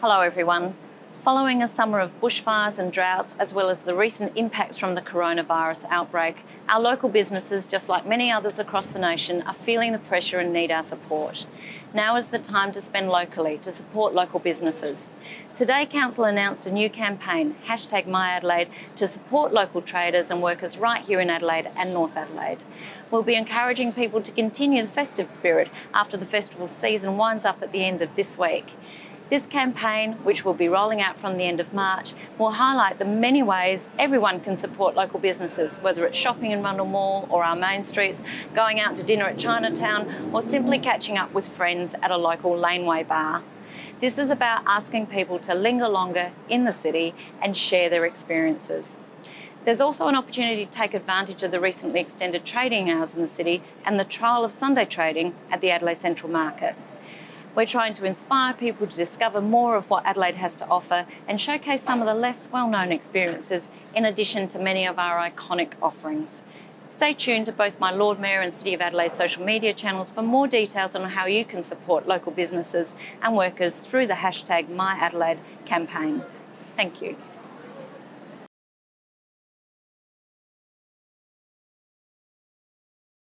Hello everyone. Following a summer of bushfires and droughts, as well as the recent impacts from the coronavirus outbreak, our local businesses, just like many others across the nation, are feeling the pressure and need our support. Now is the time to spend locally to support local businesses. Today, Council announced a new campaign, hashtag MyAdelaide, to support local traders and workers right here in Adelaide and North Adelaide. We'll be encouraging people to continue the festive spirit after the festival season winds up at the end of this week. This campaign, which will be rolling out from the end of March, will highlight the many ways everyone can support local businesses, whether it's shopping in Rundle Mall or our main streets, going out to dinner at Chinatown, or simply catching up with friends at a local laneway bar. This is about asking people to linger longer in the city and share their experiences. There's also an opportunity to take advantage of the recently extended trading hours in the city and the trial of Sunday trading at the Adelaide Central Market. We're trying to inspire people to discover more of what Adelaide has to offer and showcase some of the less well-known experiences in addition to many of our iconic offerings. Stay tuned to both my Lord Mayor and City of Adelaide social media channels for more details on how you can support local businesses and workers through the hashtag MyAdelaide campaign. Thank you.